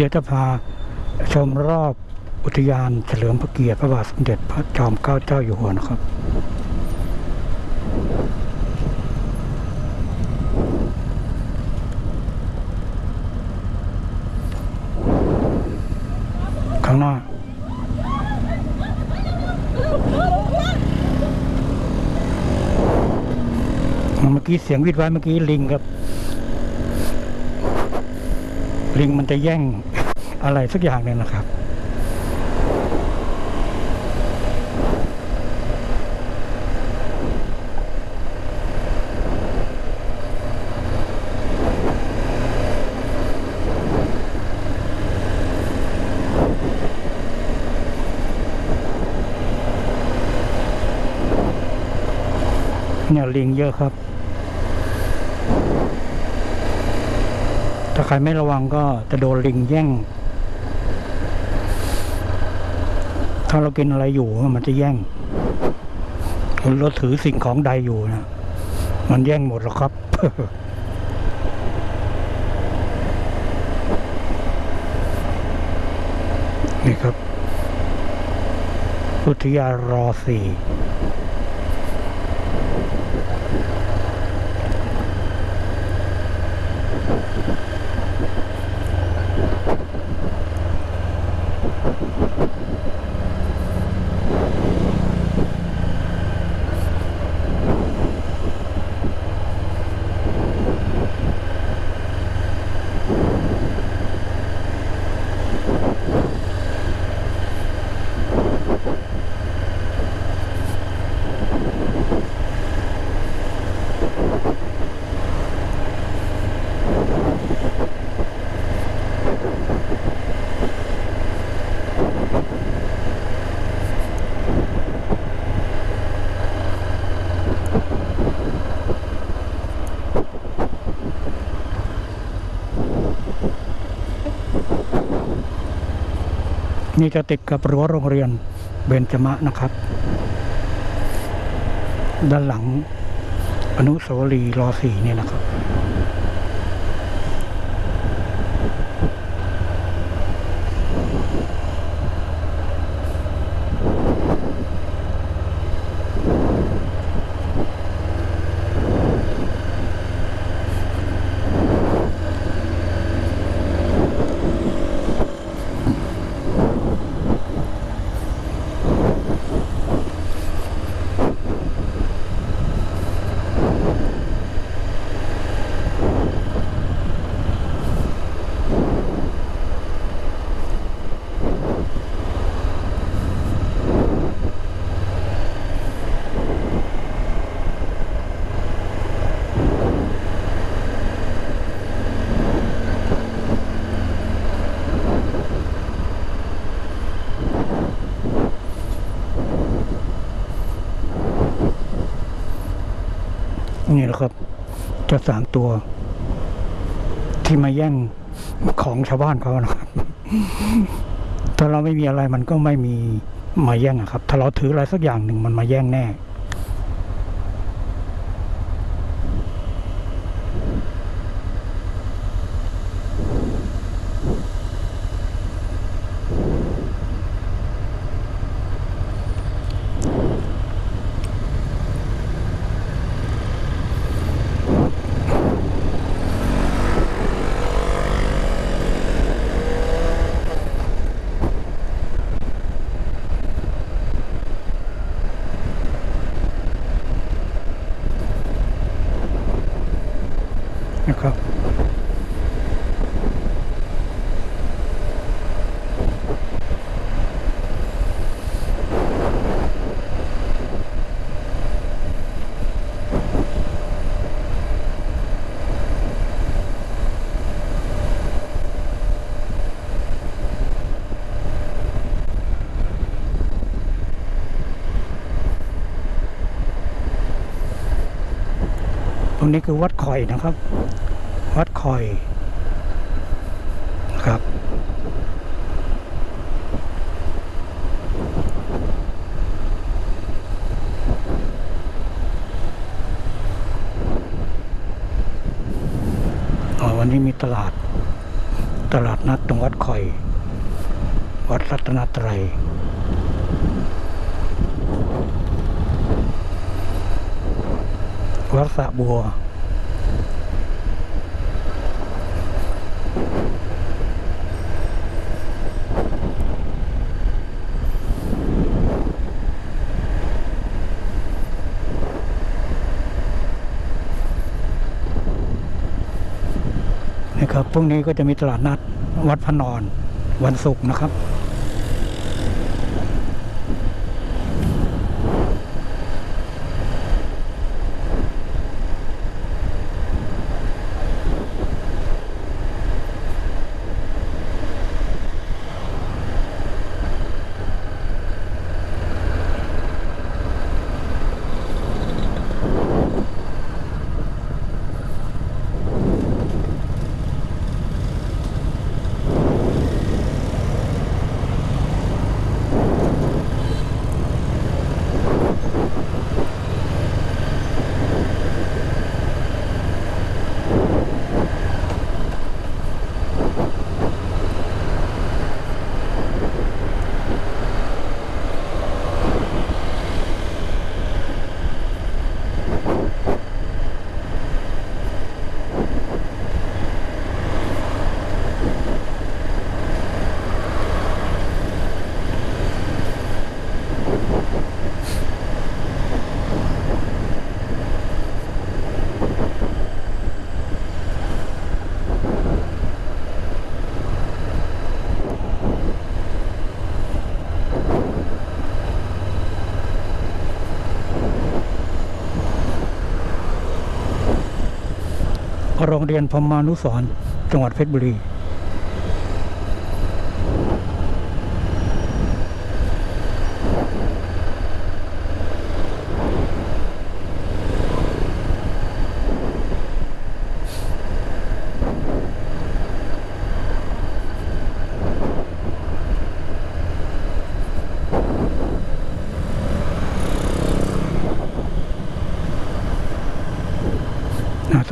เดี๋ยวจะพาชมรอบอุทยานเฉลิมพระเกียรติพระบาทสมเด็จพระจอมเกล้าเจ้าอยู่หัวนะครับ ข้างหน้าเมื่อกี้เสียงวิดไว้เมื่อกี้ลิงครับ ลิงมันจะแย่งอะไรสักอย่างหนึ่งนะครับเนี่ยลิงเยอะครับ ถ้าใครไม่ระวังก็จะโดนลิงแย่ง ถ้าเรากินอะไรอยู่มันจะแย่งเราถือสิ่งของใดอยู่นะมันแย่งหมดหรอกครับนี่ครับ อุทยานรอสี่ นี่จะติดกับรั้วโรงเรียนเบญจมะนะครับ ด้านหลัง นุสาวรีย์รอสี่นี่นะครับ นี่แหละครับเจะสามตัว ที่มาแย่งของชาวบ้านเขานะครับถ้าเราไม่มีอะไรมันก็ไม่มีมาแย่งอะครับ ถ้าเราถืออะไรสักอย่างหนึ่งมันมาแย่งแน่ รงนี้คือวัดคอยนะครับ วัดคอยครับออวันนี้มีตลาด ตลาดนัดตรงวัดคอย วัดรัตนตรัย วัดสะบัวนะครับพรุ่งนี้ก็จะมีตลาดนัดวัดพระนอนวันศุกร์นะครับ โรงเรียนพมานุสรจังหวัดเพชรบุรี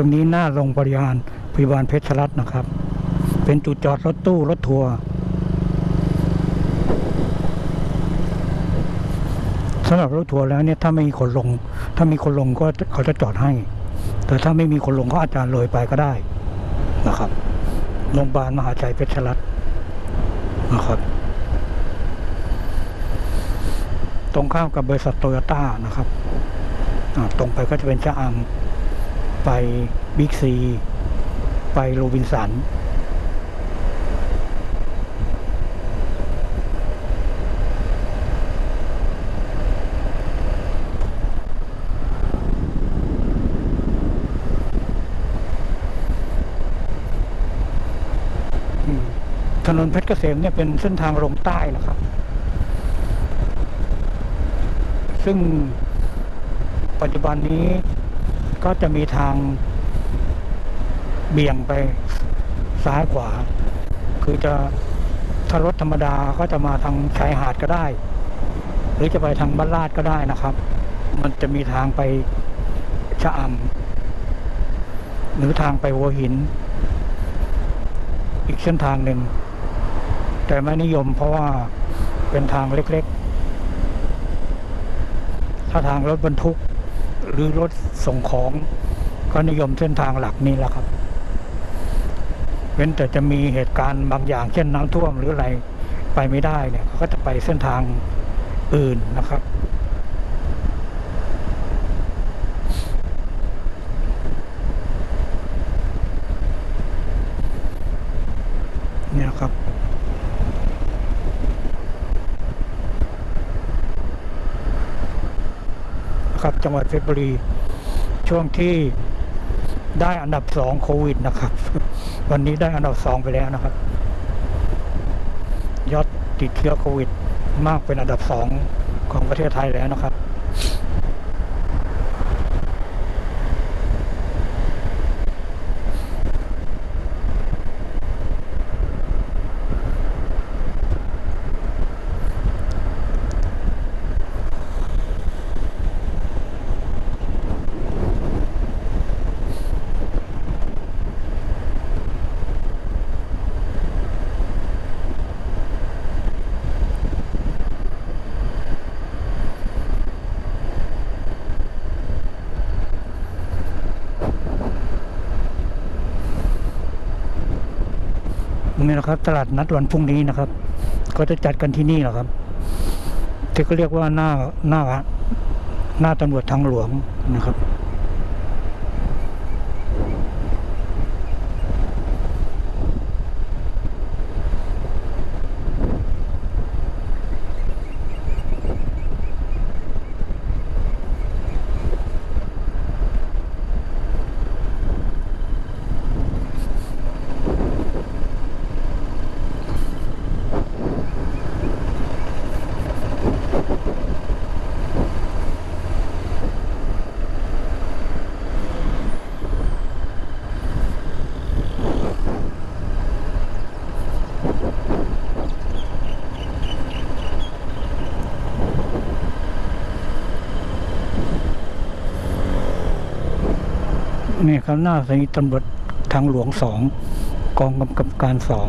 ตรงนี้หน้าโรงพยาบาลพยาบาลเพชรรัตน์นะครับ เป็นจุดจอดรถตู้รถทัวร์สำหรับรถทัวร์แล้วเนี่ยถ้าไม่มีคนลง ถ้ามีคนลงก็เขาจะจอดให้ แต่ถ้าไม่มีคนลงเขาอาจจะเลยไปก็ได้นะครับโรงพยาบาลมหาชัยเพชรรัตน์นะครับ ตรงข้ามกับบริษัทโตโยต้านะครับอ่าตรงไปก็จะเป็นชะอำ ไปบิ๊กซี ไปโรบินสัน ถนนเพชรเกษมเนี่ยเป็นเส้นทางลงใต้นะครับ ซึ่งปัจจุบันนี้ ก็จะมีทางเบี่ยงไปซ้ายขวา คือจะถ้ารถธรรมดาก็จะมาทางชายหาดก็ได้ หรือจะไปทางบ้านลาดก็ได้นะครับ มันจะมีทางไปชะอำหรือทางไปหัวหิน อีกเส้นทางหนึ่ง แต่ไม่นิยมเพราะว่าเป็นทางเล็กๆ ถ้าทางรถบรรทุก หรือรถส่งของ ก็นิยมเส้นทางหลักนี้แหละครับ เว้นแต่จะมีเหตุการณ์บางอย่างเช่นน้ำท่วมหรืออะไรไปไม่ได้เนี่ยเขาก็จะไปเส้นทางอื่นนะครับ เนี่ยครับ ครับ จังหวัดเพชรบุรี ช่วงที่ได้อันดับสองโควิดนะครับ วันนี้ได้อันดับสองไปแล้วนะครับ ยอดติดเชื้อโควิดมากเป็นอันดับสองของประเทศไทยแล้วนะครับ นะครับ ตลาดนัดวันพรุ่งนี้นะครับ ก็จะจัดกันที่นี่แหละครับที่ก็เรียกว่าหน้าหน้าหน้าตำรวจทางหลวงนะครับ นี่ครับหน้าสถานีตำรวจทางหลวงสองกองกำกับการสอง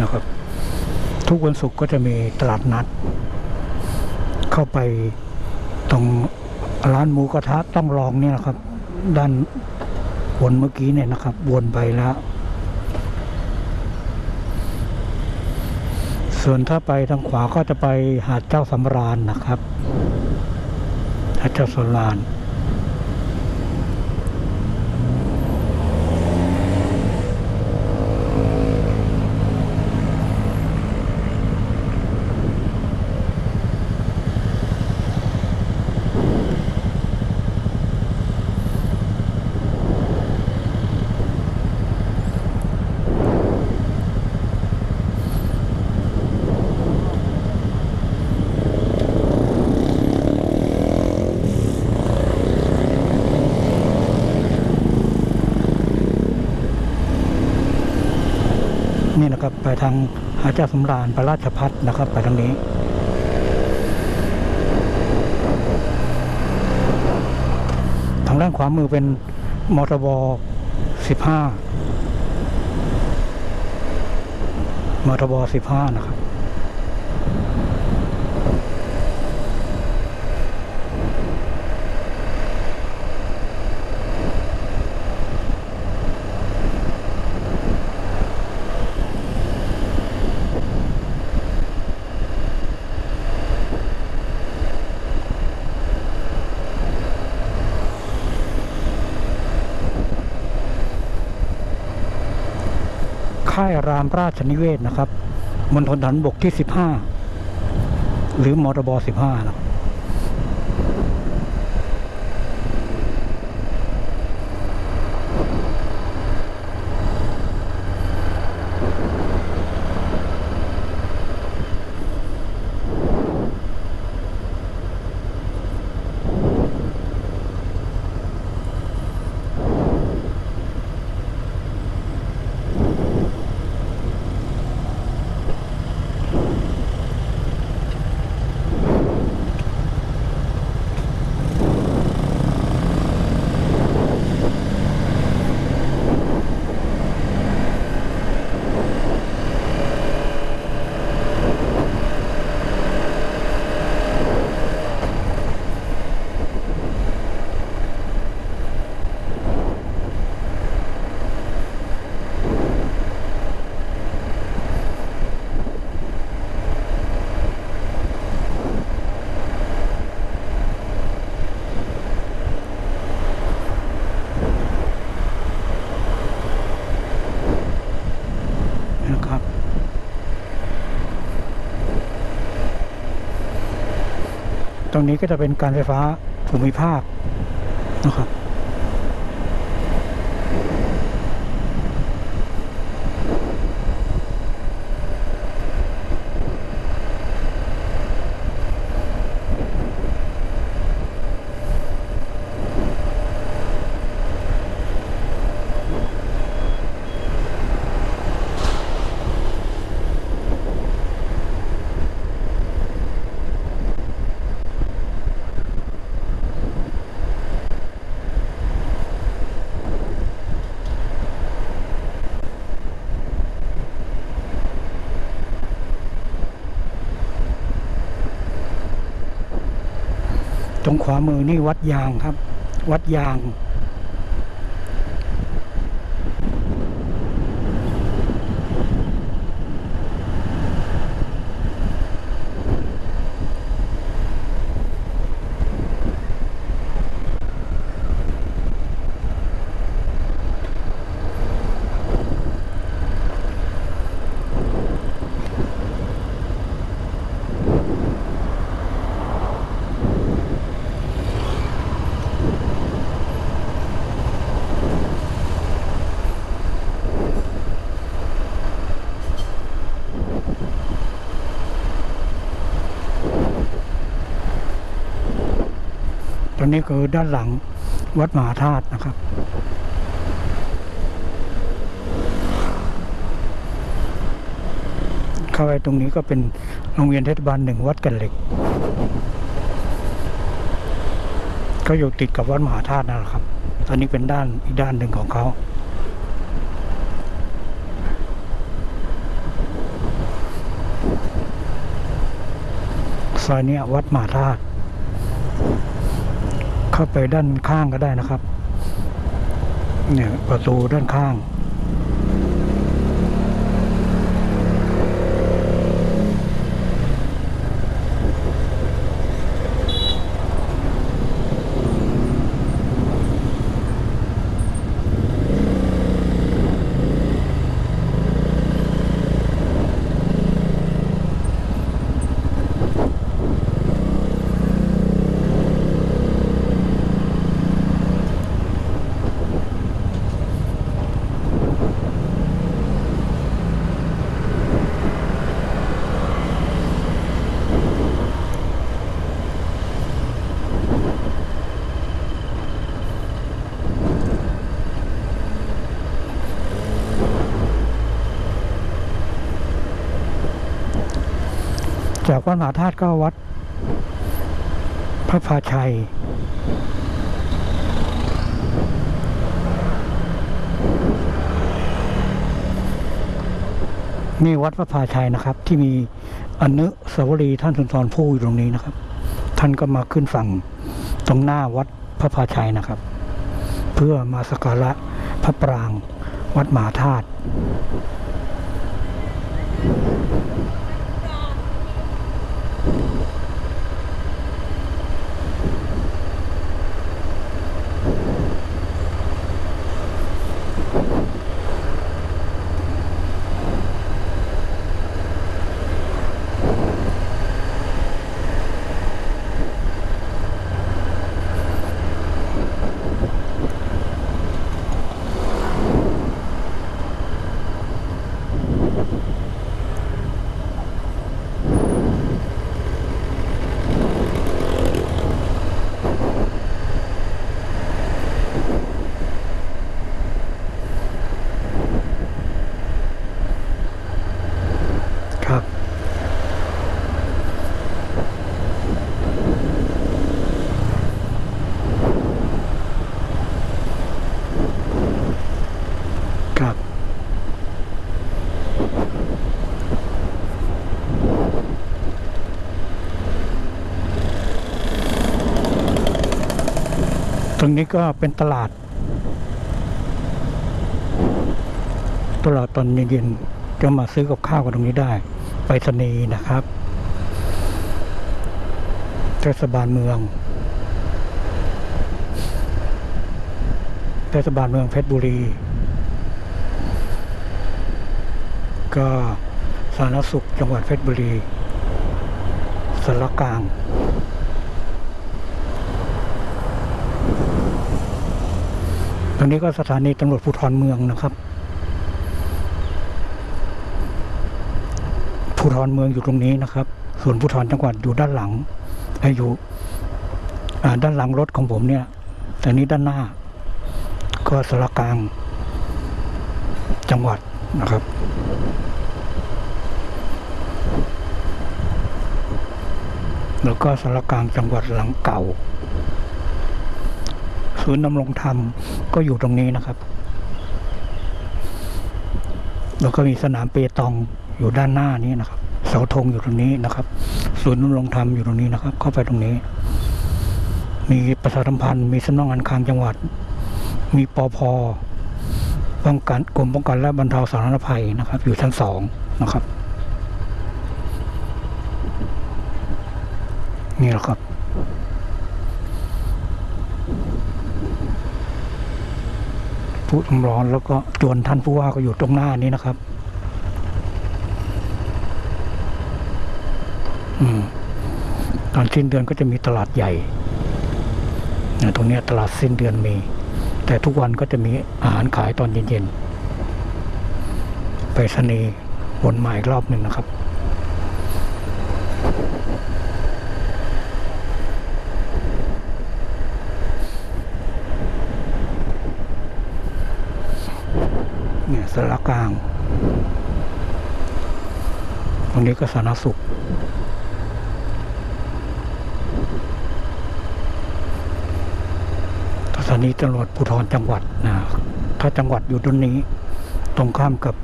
นะครับ ทุกวันศุกร์ก็จะมีตลาดนัด เข้าไปตรงร้านหมูกระทะต้องลองเนี่ยนะครับ ด้านวนเมื่อกี้เนี่ยนะครับ วนไปแล้ว ส่วนถ้าไปทางขวาก็จะไปหาดเจ้าสำราญนะครับหาดเจ้าสำราญ ทางหาเจ้าสำราญพระราชพัฒนะครับ ไปทางนี้ทางด้านขวามือเป็นมทบสิบห้ามทบสิบห้านะครับ ค่ายรามราชนิเวศนะครับมณฑลฐานบกที่ 15 หรือมทบสิบห้านะครับนะครับ ตรงนี้ก็จะเป็นการไฟฟ้าภูมิภาคนะครับ ตรงขวามือนี่วัดยางครับ วัดยาง อนนี้คือด้านหลังวัดมหาธาตุนะครับ เข้าไปตรงนี้ก็เป็นโรงเรียนเทศบาลหนึ่งวัดกันเหล็ก ก็อยู่ติดกับวัดมหาธาตุนั่นแหละครับ ตอนนี้เป็นด้านอีกด้านหนึ่งของเขาซอยนี้วัดมหาธาตุ เข้าไปด้านข้างก็ได้นะครับ เนี่ยประตูด้านข้าง จากวัดมหาธาตุก็วัด พระพาชัย นี่วัดพระพาชัยนะครับ ที่มีอนุสาวรีย์ท่านสุนทรภู่อยู่ตรงนี้นะครับ ท่านก็มาขึ้นฝั่งตรงหน้าวัดพระพาชัยนะครับ เพื่อมาสักการะพระปรางวัดมหาธาตุ ตรงนี้ก็เป็นตลาด ตลาดตอนเย็นๆจะมาซื้อกับข้าวกันตรงนี้ได้ ไปรษณีนะครับเทศบาลเมืองเทศบาลเมืองเพชรบุรี ก็สาธารณสุขจังหวัดเพชรบุรีสารกลาง รงนี้ก็สถานีตำรวจภูธรเมืองนะครับภูธรเมืองอยู่ตรงนี้นะครับ ส่วนภูธรจังหวัดอยู่ด้านหลังเอ่อยู่ด้านหลังรถของผมเนี่ย แต่นี้ด้านหน้า ก็สารกลาง จังหวัดนะครับ แล้วก็สารกลางจังหวัดหลังเก่า ศูนย์ดำรงธรรมก็อยู่ตรงนี้นะครับ แล้วก็มีสนามเปตองอยู่ด้านหน้านี้นะครับ เสาธงอยู่ตรงนี้นะครับ ศูนย์ดำรงธรรมอยู่ตรงนี้นะครับ เข้าไปตรงนี้ มีประชาสัมพันธ์มีสำนักงานคลังจังหวัด มีปอพป้องกันกรมป้องกันและบรรเทาสาธารณภัยนะครับ อยู่ชั้นสองนะครับ นี่แหละครับ ผู้ทำร้อน แล้วก็จวนท่านผู้ว่าก็อยู่ตรงหน้านี้นะครับ อืมตอนสิ้นเดือนก็จะมีตลาดใหญ่ตรงนี้ตลาดสิ้นเดือนมี แต่ทุกวันก็จะมีอาหารขายตอนเย็นๆ ไปสนีวนมาอีกรอบหนึ่งนะครับ นี้ก็สาธารณสุข สถานีตำรวจภูธรจังหวัดนะถ้าจังหวัดอยู่ตรงนี้ ตรงข้ามกับ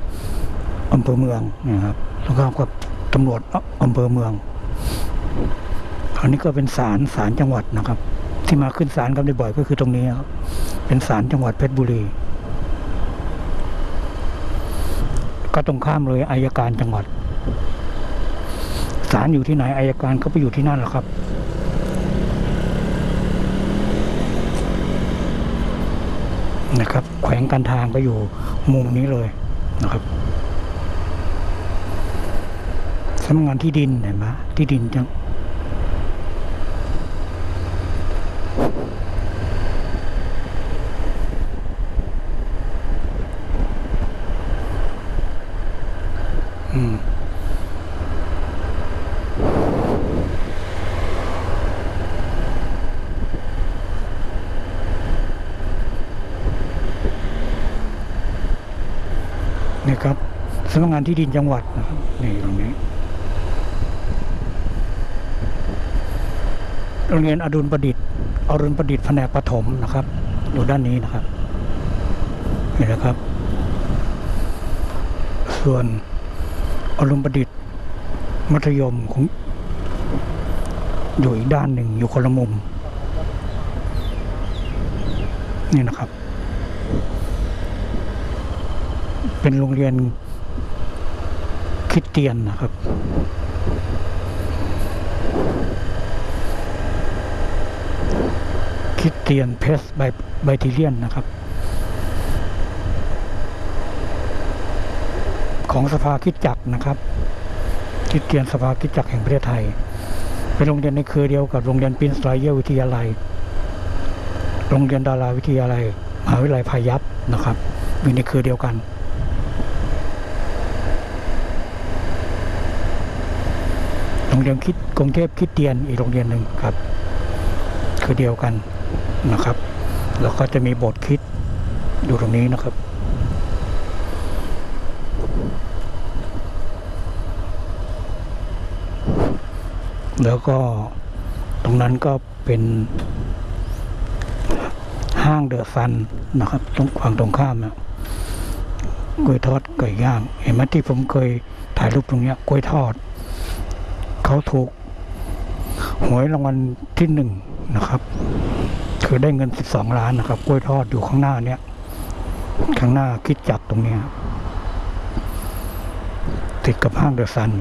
อำเภอเมืองนะครับตรงข้ามกับตำรวจอำเภอเมือง อันนี้ก็เป็นศาลศาลจังหวัดนะครับ ที่มาขึ้นศาลกันบ่อยๆก็คือตรงนี้ครับ เป็นศาลจังหวัดเพชรบุรี ก็ตรงข้ามเลยอายการจังหวัด ศาลอยู่ที่ไหนอายการเขาไปอยู่ที่นั่นหรอครับนะครับ แขวงการทางก็อยู่มุมนี้เลยนะครับสำนักงานที่ดินเห็นไหมที่ดินจังำนักงานที่ดินจังหวัดนะครับนี่ตรงนี้ โรงเรียนอดุลประดิษฐ์อรุณประดิษฐ์แผนกประถมนะครับ อยู่ด้านนี้นะครับนี่นะครับ ส่วนอรุณประดิษฐ์มัธยมของอยู่อีกด้านหนึ่งอยู่คนละมุม นี่นะครับ เป็นโรงเรียน คริดเตียนนะครับคริดเตียนเพสไบไบทิเลียนนะครับ ของสภาคิดจักนะครับคริดเตียนสภาคิดจักแห่งประเทศไทย เป็นโรงเรียนในเครือเดียวกับโรงเรียนปินสไรเยอร์วิทยาลัย โรงเรียนดาราวิทยาลัยมหาวิทยาลัยพายัพนะครับอยู่ในเครือเดียวกัน โรงเรียนคิดกรุงเทพคิดเตียนอีกโรงเรียนหนึ่งครับ คือเดียวกันนะครับ แล้วก็จะมีบทคิดอยู่ตรงนี้นะครับแล้วก็ตรงนั้นก็เป็นห้างเดอะซันนะครับ ตรงฝั่งตรงข้ามนะกล้วยทอดไก่ย่าง เห็นไหมที่ผมเคยถ่ายรูปตรงเนี้ยกล้วยทอด เขาถูกหวยรางวัลที่หนึ่งนะครับ คือได้เงินสิบสองล้านนะครับกล้วยทอดอยู่ข้างหน้าเนี้ยข้างหน้าคิดจักตรงเนี้ยติดกับห้างเดอะซัน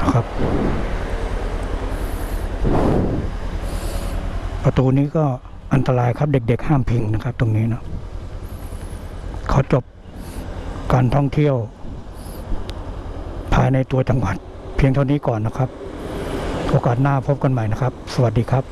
นะครับ ประตูนี้ก็อันตรายครับเด็กๆห้ามพิงนะครับ ตรงนี้นะเขาจบการท่องเที่ยว ภายในตัวจังหวัด เพียงเท่านี้ก่อนนะครับ โอกาสหน้าพบกันใหม่นะครับ สวัสดีครับ